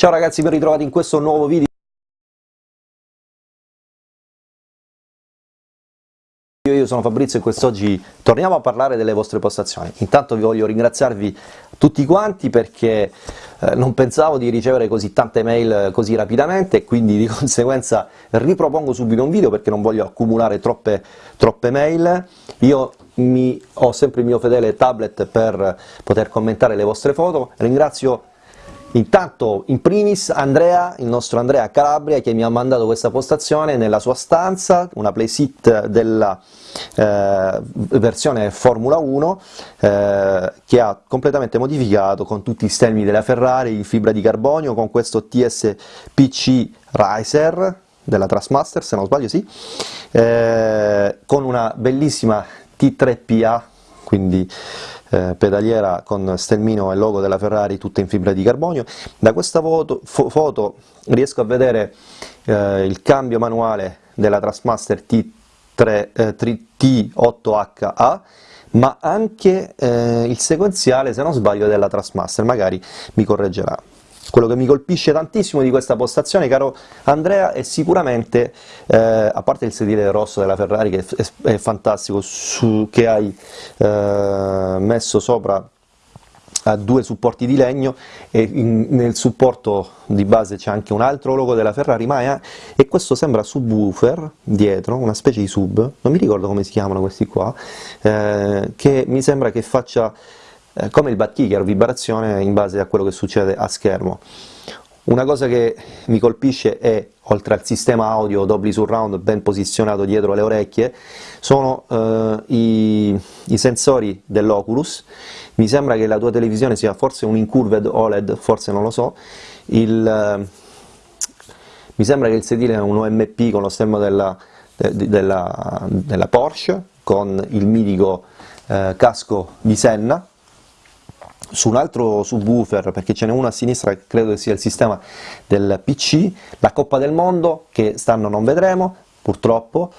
Ciao ragazzi, ben ritrovati in questo nuovo video. Io sono Fabrizio e quest'oggi torniamo a parlare delle vostre postazioni. Intanto vi voglio ringraziarvi tutti quanti perché eh, non pensavo di ricevere così tante mail così rapidamente e quindi di conseguenza ripropongo subito un video perché non voglio accumulare troppe, troppe mail. Io mi, ho sempre il mio fedele tablet per poter commentare le vostre foto, ringrazio Intanto, in primis, Andrea, il nostro Andrea Calabria, che mi ha mandato questa postazione nella sua stanza, una playset della eh, versione Formula 1, eh, che ha completamente modificato con tutti i stemmi della Ferrari in fibra di carbonio, con questo TSPC Riser della Trustmaster, se non sbaglio sì, eh, con una bellissima T3PA, quindi eh, pedaliera con stelmino e logo della Ferrari tutta in fibra di carbonio. Da questa foto, fo foto riesco a vedere eh, il cambio manuale della Trustmaster T3, eh, T8HA ma anche eh, il sequenziale, se non sbaglio, della Trustmaster, magari mi correggerà. Quello che mi colpisce tantissimo di questa postazione, caro Andrea, è sicuramente, eh, a parte il sedile rosso della Ferrari che è, è, fantastico, su, che hai eh, messo sopra a due supporti di legno e in, nel supporto di base c'è anche un altro logo della Ferrari Maya e questo sembra subwoofer dietro, una specie di sub, non mi ricordo come si chiamano questi qua, eh, che mi sembra che faccia eh, come il backkicker, vibrazione in base a quello che succede a schermo. Una cosa che mi colpisce è, oltre al sistema audio Dolby Surround ben posizionato dietro le orecchie, sono eh, i, i, sensori dell'Oculus, mi sembra che la tua televisione sia forse un incurved OLED, forse non lo so, il, eh, mi sembra che il sedile è un OMP con lo stemma della, de, della, della Porsche, con il mitico eh, casco di Senna, su un altro subwoofer, perché ce n'è uno a sinistra che credo sia il sistema del PC, la Coppa del Mondo, che stanno non vedremo, purtroppo,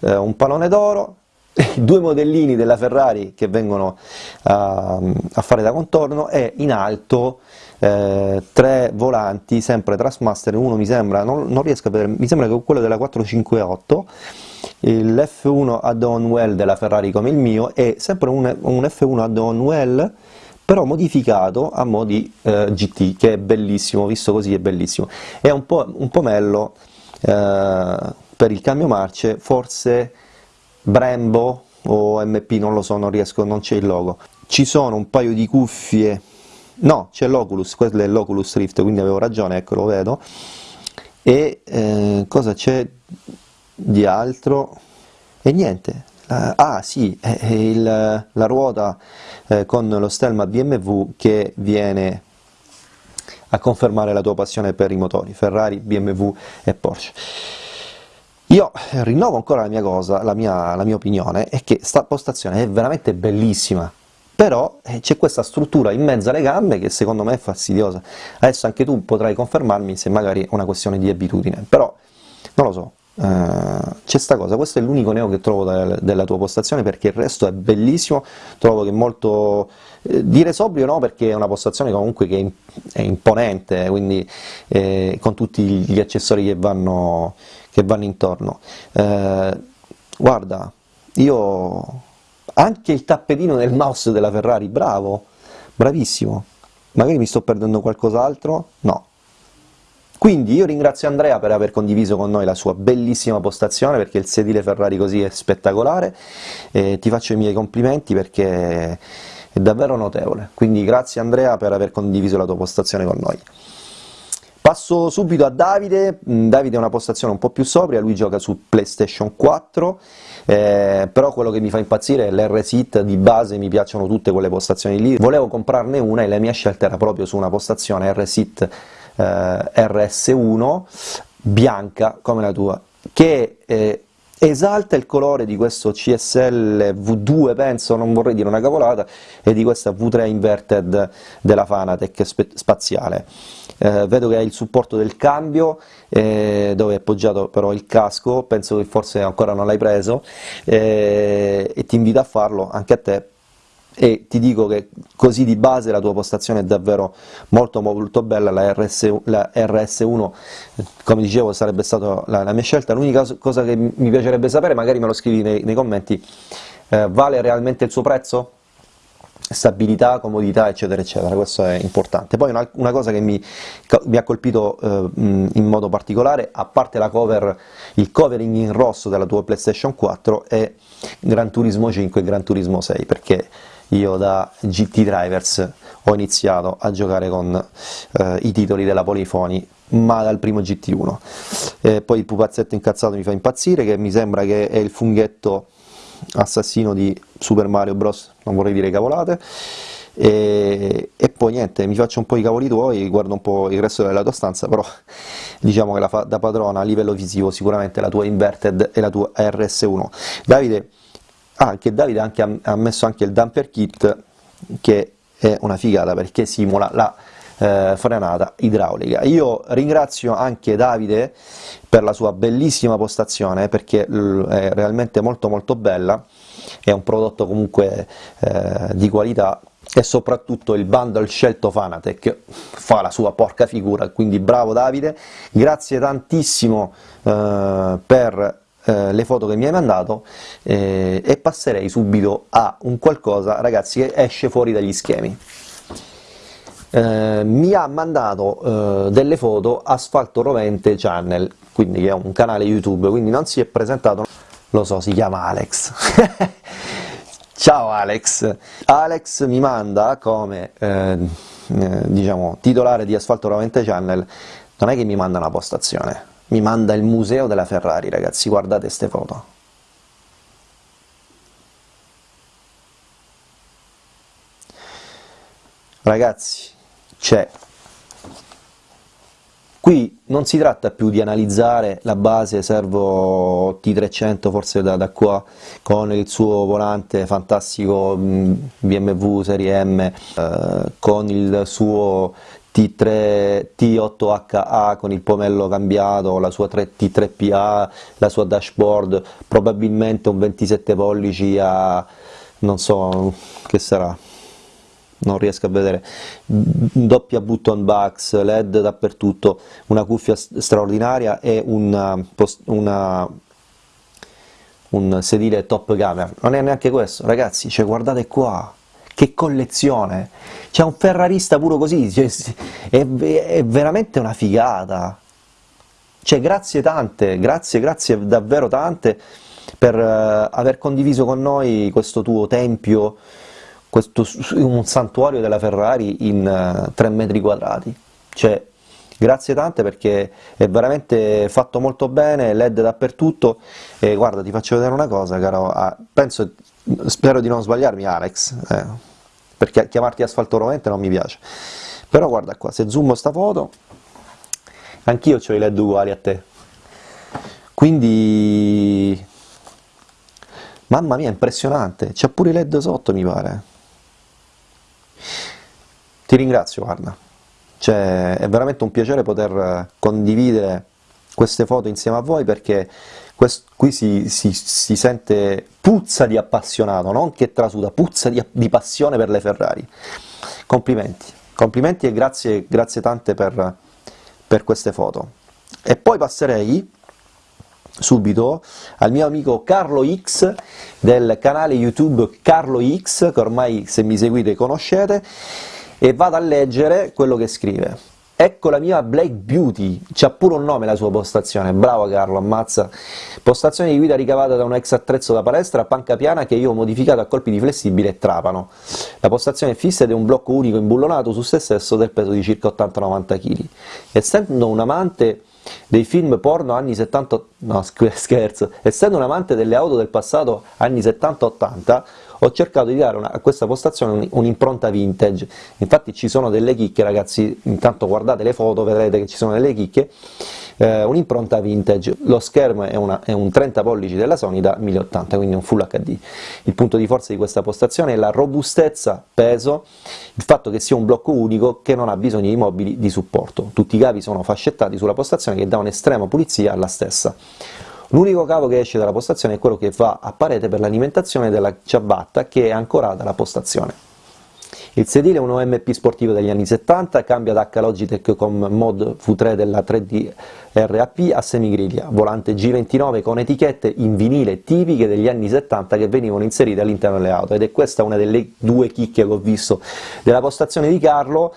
eh, un pallone d'oro, due modellini della Ferrari che vengono a, a fare da contorno e in alto eh, tre volanti, sempre Trustmaster, uno mi sembra, non, non, riesco a vedere, mi sembra che quello della 458, il F1 add-on well della Ferrari come il mio e sempre un, un F1 add-on well però modificato a modi eh, GT, che è bellissimo, visto così è bellissimo. È un po', un pomello eh, per il cambio marce, forse Brembo o MP, non lo so, non riesco, non c'è il logo. Ci sono un paio di cuffie, no, c'è l'Oculus, quello è l'Oculus Rift, quindi avevo ragione, ecco, lo vedo. E eh, cosa c'è di altro? E niente, ah sì, il, la ruota eh, con lo stelma BMW che viene a confermare la tua passione per i motori, Ferrari, BMW e Porsche. Io rinnovo ancora la mia cosa, la mia, la mia opinione, è che sta postazione è veramente bellissima, però eh, c'è questa struttura in mezzo alle gambe che secondo me è fastidiosa. Adesso anche tu potrai confermarmi se magari è una questione di abitudine, però non lo so, Uh, c'è sta cosa, questo è l'unico neo che trovo da, della tua postazione perché il resto è bellissimo, trovo che molto, eh, dire sobrio no perché è una postazione comunque che è, imponente, quindi eh, con tutti gli accessori che vanno, che vanno intorno. Uh, guarda, io anche il tappetino del mouse della Ferrari, bravo, bravissimo, magari mi sto perdendo qualcos'altro? No, quindi io ringrazio Andrea per aver condiviso con noi la sua bellissima postazione, perché il sedile Ferrari così è spettacolare, e ti faccio i miei complimenti perché è davvero notevole, quindi grazie Andrea per aver condiviso la tua postazione con noi. Passo subito a Davide, mm, Davide è una postazione un po' più sobria, lui gioca su PlayStation 4, eh, però quello che mi fa impazzire è l'R-Sit di base, mi piacciono tutte quelle postazioni lì, volevo comprarne una e la mia scelta era proprio su una postazione R-Sit eh, RS1 bianca come la tua, che eh, esalta il colore di questo CSL V2, penso, non vorrei dire una cavolata, e di questa V3 Inverted della Fanatec spaziale. Eh, vedo che hai il supporto del cambio, eh, dove è appoggiato però il casco, penso che forse ancora non l'hai preso, eh, e ti invito a farlo anche a te e ti dico che così di base la tua postazione è davvero molto molto bella, la, RS, la RS1 come dicevo sarebbe stata la, la mia scelta, l'unica cosa che mi piacerebbe sapere, magari me lo scrivi nei, nei commenti, eh, vale realmente il suo prezzo? stabilità, comodità eccetera eccetera, questo è importante. Poi una, una cosa che mi, mi, ha colpito eh, in modo particolare, a parte la cover, il covering in rosso della tua PlayStation 4 è Gran Turismo 5 e Gran Turismo 6, perché io da GT Drivers ho iniziato a giocare con eh, i titoli della Polifoni ma dal primo GT1 eh, poi il pupazzetto incazzato mi fa impazzire che mi sembra che è il funghetto assassino di Super Mario Bros, non vorrei dire cavolate, e, e, poi niente, mi faccio un po' i cavoli tuoi, guardo un po' il resto della tua stanza, però diciamo che la fa da padrona a livello visivo sicuramente la tua Inverted e la tua RS1. Davide, ah, che Davide anche, ha messo anche il damper kit, che è una figata perché simula la eh, frenata idraulica. Io ringrazio anche Davide per la sua bellissima postazione perché è realmente molto molto bella, è un prodotto comunque eh, di qualità e soprattutto il bundle scelto Fanatec fa la sua porca figura, quindi bravo Davide, grazie tantissimo eh, per eh, le foto che mi hai mandato eh, e passerei subito a un qualcosa ragazzi che esce fuori dagli schemi eh, mi ha mandato eh, delle foto Asfalto Rovente Channel, quindi che è un canale YouTube, quindi non si è presentato, lo so, si chiama Alex. Ciao Alex! Alex mi manda come eh, eh, diciamo, titolare di Asfalto Rovente Channel, non è che mi manda una postazione, mi manda il museo della Ferrari, ragazzi, guardate queste foto. Ragazzi, c'è. Qui non si tratta più di analizzare la base servo T300 forse da, da qua con il suo volante fantastico BMW Serie M, eh, con il suo T3, T8HA con il pomello cambiato, la sua 3, T3PA, la sua dashboard, probabilmente un 27 pollici a non so che sarà, non riesco a vedere, doppia button box, led dappertutto, una cuffia straordinaria e una, una, un sedile top camera, non è neanche questo, ragazzi, cioè guardate qua, che collezione, c'è un ferrarista puro così, cioè, è, è veramente una figata, cioè grazie tante, grazie, grazie davvero tante per uh, aver condiviso con noi questo tuo tempio questo, un santuario della Ferrari in uh, eh, 3 metri quadrati, cioè grazie tante perché è veramente fatto molto bene, led dappertutto. E guarda ti faccio vedere una cosa caro, ah, penso, spero di non sbagliarmi Alex, eh, perché chiamarti asfalto rovente non mi piace, però guarda qua, se zoom sta foto, anch'io ho i led uguali a te, quindi mamma mia impressionante, c'ha pure i led sotto mi pare, ti ringrazio guarda, cioè, è veramente un piacere poter condividere queste foto insieme a voi perché qui si, si, si, sente puzza di appassionato, non che trasuda, puzza di, di passione per le Ferrari. Complimenti, complimenti e grazie, grazie tante per, per queste foto. E poi passerei subito al mio amico Carlo X del canale YouTube Carlo X, che ormai se mi seguite conoscete, e vado a leggere quello che scrive. Ecco la mia Black Beauty, c'ha pure un nome la sua postazione, bravo Carlo, ammazza. Postazione di guida ricavata da un ex attrezzo da palestra a panca piana che io ho modificato a colpi di flessibile e trapano. La postazione è fissa ed è un blocco unico imbullonato su se stesso del peso di circa 80-90 kg. Essendo un amante dei film porno anni 70, no scherzo, essendo un amante delle auto del passato anni 70-80, ho cercato di dare una, a questa postazione un'impronta vintage, infatti ci sono delle chicche ragazzi, intanto guardate le foto, vedrete che ci sono delle chicche, eh, un'impronta vintage, lo schermo è, una, è, un 30 pollici della Sony da 1080, quindi un Full HD. Il punto di forza di questa postazione è la robustezza, peso, il fatto che sia un blocco unico che non ha bisogno di mobili di supporto, tutti i cavi sono fascettati sulla postazione che dà un'estrema pulizia alla stessa. L'unico cavo che esce dalla postazione è quello che va a parete per l'alimentazione della ciabatta che è ancorata alla postazione. Il sedile è un OMP sportivo degli anni 70, cambia da H con mod V3 della 3D RAP a semigriglia, volante G29 con etichette in vinile tipiche degli anni 70 che venivano inserite all'interno delle auto, ed è questa una delle due chicche che ho visto della postazione di Carlo,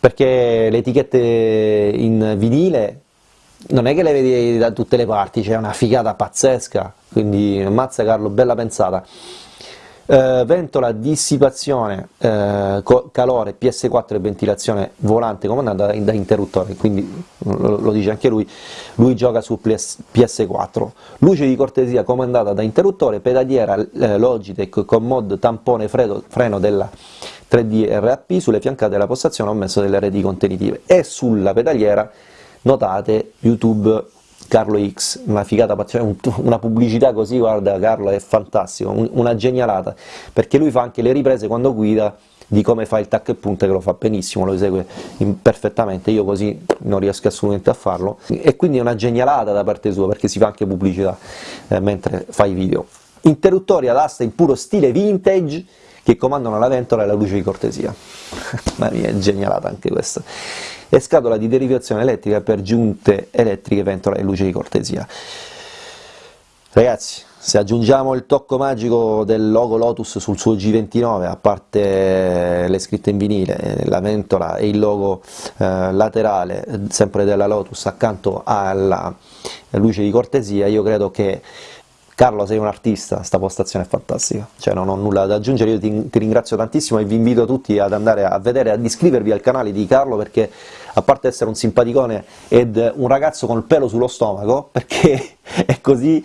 perché le etichette in vinile non è che le vedi da tutte le parti, c'è una figata pazzesca, quindi mazza Carlo, bella pensata. Eh, ventola, dissipazione, eh, calore, PS4 e ventilazione volante comandata da, interruttore, quindi lo, lo, dice anche lui, lui gioca su PS, PS4. Luce di cortesia comandata da interruttore, pedaliera eh, Logitech con mod tampone fredo, freno della 3D RAP, sulle fiancate della postazione ho messo delle reti contenitive e sulla pedaliera notate YouTube Carlo X, una figata una pubblicità così, guarda Carlo, è fantastico, una genialata, perché lui fa anche le riprese quando guida di come fa il tac e punta che lo fa benissimo, lo esegue perfettamente, io così non riesco assolutamente a farlo, e quindi è una genialata da parte sua, perché si fa anche pubblicità eh, mentre fa i video. Interruttori ad asta in puro stile vintage, che comandano la ventola e la luce di cortesia. Mamma mia, è genialata anche questa e scatola di derivazione elettrica per giunte elettriche, ventola e luce di cortesia. Ragazzi, se aggiungiamo il tocco magico del logo Lotus sul suo G29, a parte le scritte in vinile, la ventola e il logo eh, laterale, sempre della Lotus, accanto alla luce di cortesia, io credo che Carlo sei un artista, sta postazione è fantastica, cioè non ho nulla da aggiungere, io ti, ti ringrazio tantissimo e vi invito tutti ad andare a vedere, ad iscrivervi al canale di Carlo perché a parte essere un simpaticone ed un ragazzo con il pelo sullo stomaco, perché è così,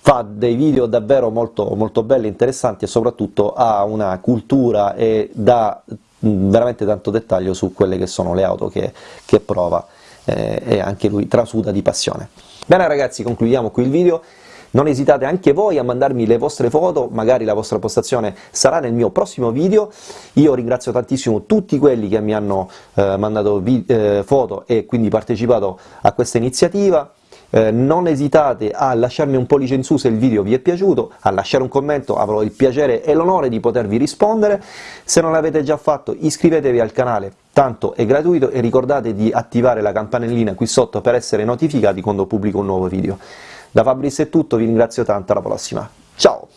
fa dei video davvero molto, molto belli, interessanti e soprattutto ha una cultura e dà veramente tanto dettaglio su quelle che sono le auto che, che prova eh, e anche lui trasuda di passione. Bene ragazzi, concludiamo qui il video, non esitate anche voi a mandarmi le vostre foto, magari la vostra postazione sarà nel mio prossimo video, io ringrazio tantissimo tutti quelli che mi hanno eh, mandato eh, foto e quindi partecipato a questa iniziativa, eh, non esitate a lasciarmi un pollice in su se il video vi è piaciuto, a lasciare un commento, avrò il piacere e l'onore di potervi rispondere, se non l'avete già fatto iscrivetevi al canale, tanto è gratuito e ricordate di attivare la campanellina qui sotto per essere notificati quando pubblico un nuovo video. Da Fabrizio è tutto, vi ringrazio tanto, alla prossima, ciao!